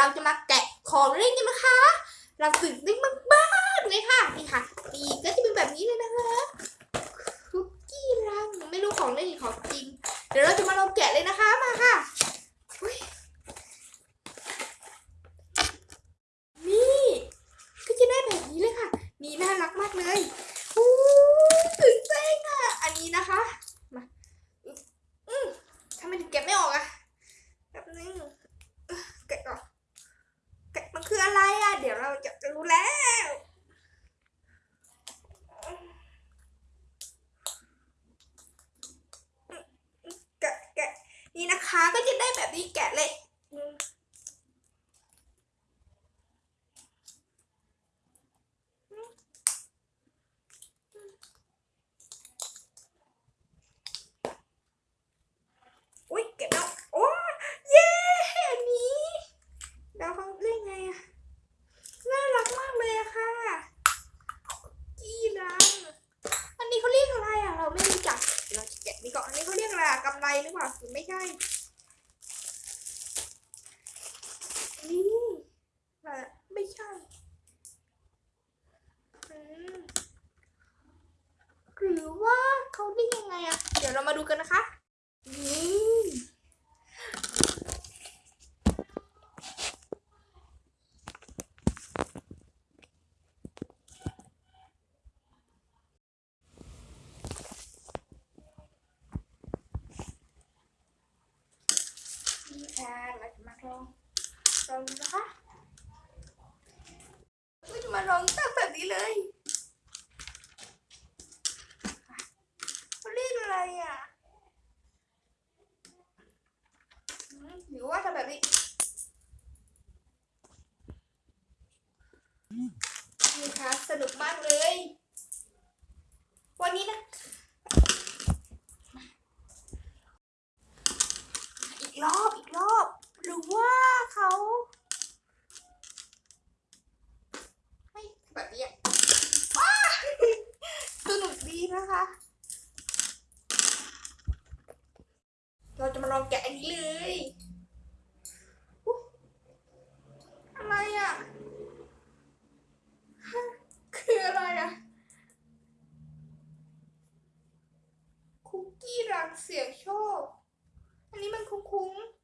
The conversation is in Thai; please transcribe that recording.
เราจะมาแกะของเล่นกันนะคะ เราตื่นเต้นมากๆเลยค่ะนี่ค่ะนี่ก็จะเป็นแบบนี้เลยนะคะคุกกี้รังไม่รู้ของเล่นหรือของจริง เดี๋ยวเราจะมาลองแกะเลยนะคะมาค่ะนี่ก็จะได้แบบนี้เลยค่ะ นี่น่ารักมากเลยอู้ตื่นเต้นอะอันนี้นะคะมาอืมอืมทำไมถึงแกะไม่ออกอะแบบนึงเอ้อแกะก่อนแกะมันคืออะไรอะเดี๋ยว กูแล้วแกะแกะนี่นะคะก็จะได้แบบนี้แกะเลยแกะแล้วโอ้เย้อันนี้แล้วเขาเล่นไงอะน่ารักมากเลยอะค่ะกี้รังอันนี้เขาเรียกอะไรอะเราไม่รู้จักเราจะแกะนี่ก่อนอันนี้เขาเรียกอะไรอะกำไรหรือเปล่าหรือไม่ใช่ นี่แต่ไม่ใช่หรือว่าเขาได้ยังไงอะเดี๋ยวเรามาดูกันนะคะ นี่นี่ ค่ะเราจะมาลองลองดูนะคะเราจะมาลองตั้งแบบนี้เลยเรียกอะไรอะหรือว่าทำแบบนี้นี่ค่ะสนุกมากเลย วันนี้นะ อีกรอบอีกรอบ หรือว่า เขาไม่แบบนี้อะว้าสนุกดีนะคะ เราจะมาลองแกะอันนี้เลยอะไรอะฮะคืออะไรอะ คุกกี้รังเสียงโชค อันนี้มันคุ้งๆ